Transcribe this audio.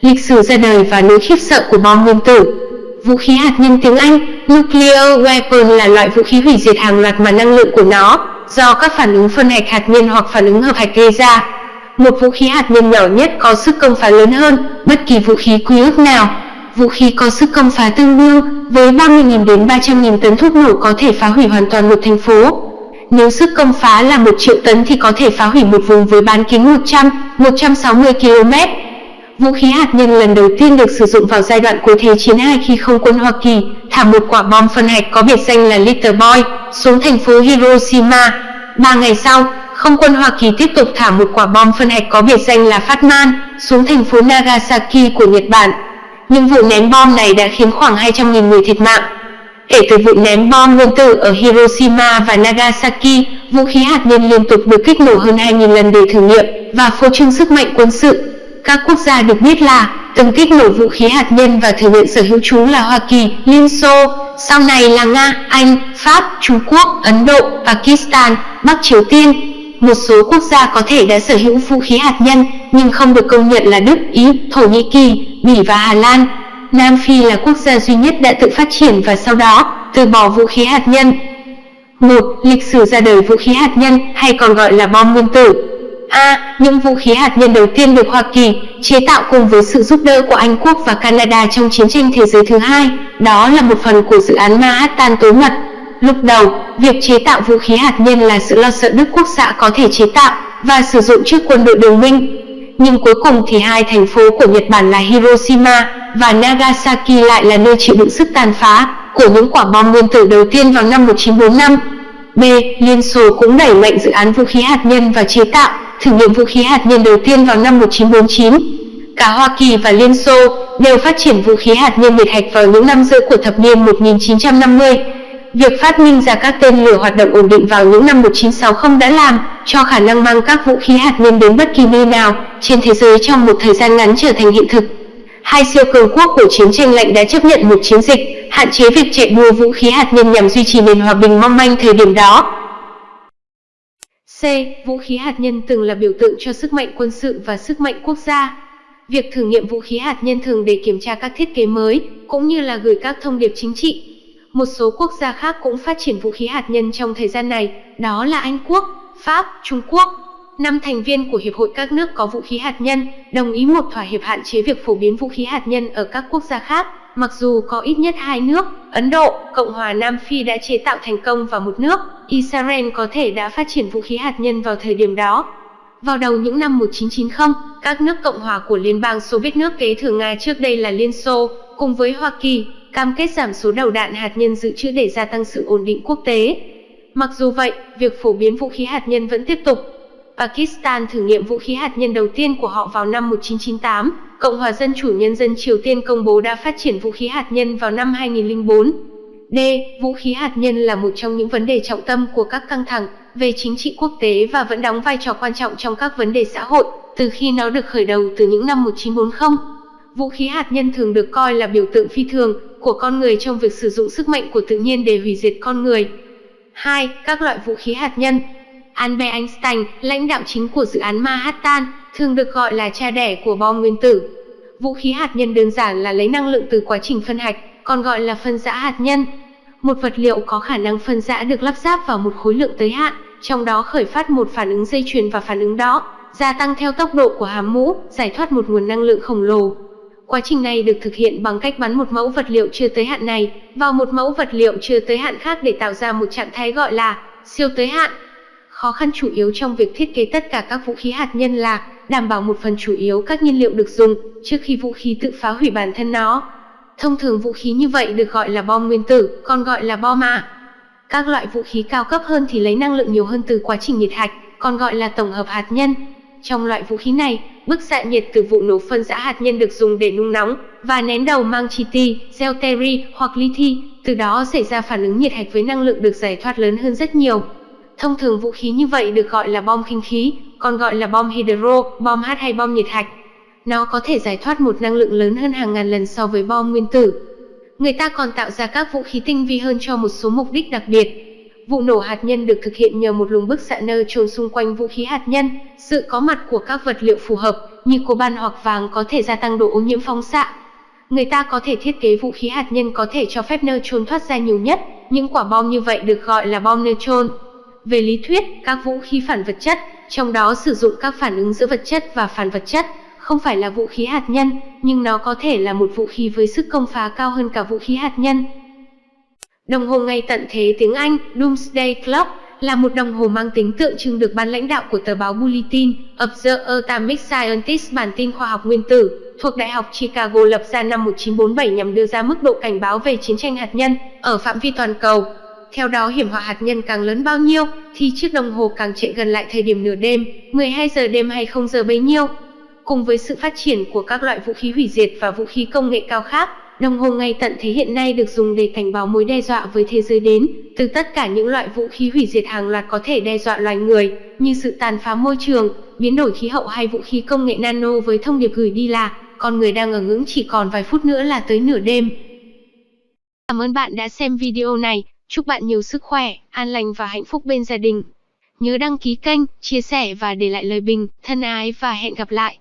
Lịch sử ra đời và nỗi khiếp sợ của bom nguyên tử Vũ khí hạt nhân tiếng Anh, Nuclear Weapon là loại vũ khí hủy diệt hàng loạt mà năng lượng của nó, do các phản ứng phân hạch hạt nhân hoặc phản ứng hợp hạch gây ra. Một vũ khí hạt nhân nhỏ nhất có sức công phá lớn hơn bất kỳ vũ khí quy ước nào. Vũ khí có sức công phá tương đương với 30.000 đến 300.000 tấn thuốc nổ có thể phá hủy hoàn toàn một thành phố. Nếu sức công phá là 1 triệu tấn thì có thể phá hủy một vùng với bán kính 100, 160 km. Vũ khí hạt nhân lần đầu tiên được sử dụng vào giai đoạn cuối Thế chiến II khi không quân Hoa Kỳ thả một quả bom phân hạch có biệt danh là Little Boy xuống thành phố Hiroshima. Ba ngày sau, không quân Hoa Kỳ tiếp tục thả một quả bom phân hạch có biệt danh là Phát Man xuống thành phố Nagasaki của Nhật Bản. Nhưng vụ ném bom này đã khiến khoảng 200.000 người thiệt mạng. Kể từ vụ ném bom nguyên tử ở Hiroshima và Nagasaki, vũ khí hạt nhân liên tục được kích nổ hơn 2.000 lần để thử nghiệm và phô trương sức mạnh quân sự. Các quốc gia được biết là từng kích nổ vũ khí hạt nhân và thừa nhận sở hữu chúng là Hoa Kỳ, Liên Xô, sau này là Nga, Anh, Pháp, Trung Quốc, Ấn Độ, Pakistan, Bắc Triều Tiên. Một số quốc gia có thể đã sở hữu vũ khí hạt nhân nhưng không được công nhận là Đức, Ý, Thổ Nhĩ Kỳ, Bỉ và Hà Lan. Nam Phi là quốc gia duy nhất đã tự phát triển và sau đó từ bỏ vũ khí hạt nhân. 1. Lịch sử ra đời vũ khí hạt nhân hay còn gọi là bom nguyên tử A. Những vũ khí hạt nhân đầu tiên được Hoa Kỳ chế tạo cùng với sự giúp đỡ của Anh Quốc và Canada trong chiến tranh thế giới thứ hai, đó là một phần của dự án Manhattan tối mật. Lúc đầu, việc chế tạo vũ khí hạt nhân là sự lo sợ Đức Quốc xã có thể chế tạo và sử dụng trước quân đội đồng minh. Nhưng cuối cùng thì hai thành phố của Nhật Bản là Hiroshima và Nagasaki lại là nơi chịu đựng sức tàn phá của những quả bom nguyên tử đầu tiên vào năm 1945. B. Liên Xô cũng đẩy mạnh dự án vũ khí hạt nhân và chế tạo, thử nghiệm vũ khí hạt nhân đầu tiên vào năm 1949. Cả Hoa Kỳ và Liên Xô đều phát triển vũ khí hạt nhân nhiệt hạch vào những năm giữa của thập niên 1950. Việc phát minh ra các tên lửa hoạt động ổn định vào những năm 1960 đã làm cho khả năng mang các vũ khí hạt nhân đến bất kỳ nơi nào trên thế giới trong một thời gian ngắn trở thành hiện thực. Hai siêu cường quốc của chiến tranh lạnh đã chấp nhận một chiến dịch hạn chế việc chạy đua vũ khí hạt nhân nhằm duy trì nền hòa bình mong manh thời điểm đó. C. Vũ khí hạt nhân từng là biểu tượng cho sức mạnh quân sự và sức mạnh quốc gia. Việc thử nghiệm vũ khí hạt nhân thường để kiểm tra các thiết kế mới, cũng như là gửi các thông điệp chính trị. Một số quốc gia khác cũng phát triển vũ khí hạt nhân trong thời gian này, đó là Anh Quốc, Pháp, Trung Quốc. Năm thành viên của Hiệp hội các nước có vũ khí hạt nhân đồng ý một thỏa hiệp hạn chế việc phổ biến vũ khí hạt nhân ở các quốc gia khác. Mặc dù có ít nhất hai nước, Ấn Độ, Cộng hòa Nam Phi đã chế tạo thành công và một nước, Israel có thể đã phát triển vũ khí hạt nhân vào thời điểm đó. Vào đầu những năm 1990, các nước Cộng hòa của Liên bang Xô Viết nước kế thừa Nga trước đây là Liên Xô, cùng với Hoa Kỳ, cam kết giảm số đầu đạn hạt nhân dự trữ để gia tăng sự ổn định quốc tế. Mặc dù vậy, việc phổ biến vũ khí hạt nhân vẫn tiếp tục. Pakistan thử nghiệm vũ khí hạt nhân đầu tiên của họ vào năm 1998, Cộng hòa Dân chủ Nhân dân Triều Tiên công bố đã phát triển vũ khí hạt nhân vào năm 2004. D. Vũ khí hạt nhân là một trong những vấn đề trọng tâm của các căng thẳng về chính trị quốc tế và vẫn đóng vai trò quan trọng trong các vấn đề xã hội, từ khi nó được khởi đầu từ những năm 1940. Vũ khí hạt nhân thường được coi là biểu tượng phi thường của con người trong việc sử dụng sức mạnh của tự nhiên để hủy diệt con người. 2. Các loại vũ khí hạt nhân Albert Einstein, lãnh đạo chính của dự án Manhattan, thường được gọi là cha đẻ của bom nguyên tử. Vũ khí hạt nhân đơn giản là lấy năng lượng từ quá trình phân hạch, còn gọi là phân rã hạt nhân. Một vật liệu có khả năng phân rã được lắp ráp vào một khối lượng tới hạn, trong đó khởi phát một phản ứng dây chuyền và phản ứng đó gia tăng theo tốc độ của hàm mũ, giải thoát một nguồn năng lượng khổng lồ. Quá trình này được thực hiện bằng cách bắn một mẫu vật liệu chưa tới hạn này vào một mẫu vật liệu chưa tới hạn khác để tạo ra một trạng thái gọi là siêu tới hạn. Khó khăn chủ yếu trong việc thiết kế tất cả các vũ khí hạt nhân là đảm bảo một phần chủ yếu các nhiên liệu được dùng trước khi vũ khí tự phá hủy bản thân nó. Thông thường vũ khí như vậy được gọi là bom nguyên tử, còn gọi là bom ạ. Các loại vũ khí cao cấp hơn thì lấy năng lượng nhiều hơn từ quá trình nhiệt hạch, còn gọi là tổng hợp hạt nhân. Trong loại vũ khí này, bức xạ nhiệt từ vụ nổ phân rã hạt nhân được dùng để nung nóng và nén đầu mang chi ti, deuteri hoặc lithium, từ đó xảy ra phản ứng nhiệt hạch với năng lượng được giải thoát lớn hơn rất nhiều. Thông thường vũ khí như vậy được gọi là bom khinh khí, còn gọi là bom hydro, bom H hay bom nhiệt hạch. Nó có thể giải thoát một năng lượng lớn hơn hàng ngàn lần so với bom nguyên tử. Người ta còn tạo ra các vũ khí tinh vi hơn cho một số mục đích đặc biệt. Vụ nổ hạt nhân được thực hiện nhờ một luồng bức xạ nơ trồn xung quanh vũ khí hạt nhân, sự có mặt của các vật liệu phù hợp, như coban hoặc vàng có thể gia tăng độ ô nhiễm phóng xạ. Người ta có thể thiết kế vũ khí hạt nhân có thể cho phép neutron thoát ra nhiều nhất, những quả bom như vậy được gọi là bom neutron. Về lý thuyết, các vũ khí phản vật chất, trong đó sử dụng các phản ứng giữa vật chất và phản vật chất, không phải là vũ khí hạt nhân, nhưng nó có thể là một vũ khí với sức công phá cao hơn cả vũ khí hạt nhân. Đồng hồ ngày tận thế tiếng Anh, Doomsday Clock, là một đồng hồ mang tính tượng trưng được ban lãnh đạo của tờ báo Bulletin of the Atomic Scientists bản tin khoa học nguyên tử thuộc Đại học Chicago lập ra năm 1947 nhằm đưa ra mức độ cảnh báo về chiến tranh hạt nhân ở phạm vi toàn cầu. Theo đó hiểm họa hạt nhân càng lớn bao nhiêu, thì chiếc đồng hồ càng chạy gần lại thời điểm nửa đêm, 12 giờ đêm hay 0 giờ bấy nhiêu. Cùng với sự phát triển của các loại vũ khí hủy diệt và vũ khí công nghệ cao khác, đồng hồ ngay tận thế hiện nay được dùng để cảnh báo mối đe dọa với thế giới đến từ tất cả những loại vũ khí hủy diệt hàng loạt có thể đe dọa loài người, như sự tàn phá môi trường, biến đổi khí hậu hay vũ khí công nghệ nano với thông điệp gửi đi là con người đang ở ngưỡng chỉ còn vài phút nữa là tới nửa đêm. Cảm ơn bạn đã xem video này. Chúc bạn nhiều sức khỏe, an lành và hạnh phúc bên gia đình. Nhớ đăng ký kênh, chia sẻ và để lại lời bình, thân ái và hẹn gặp lại.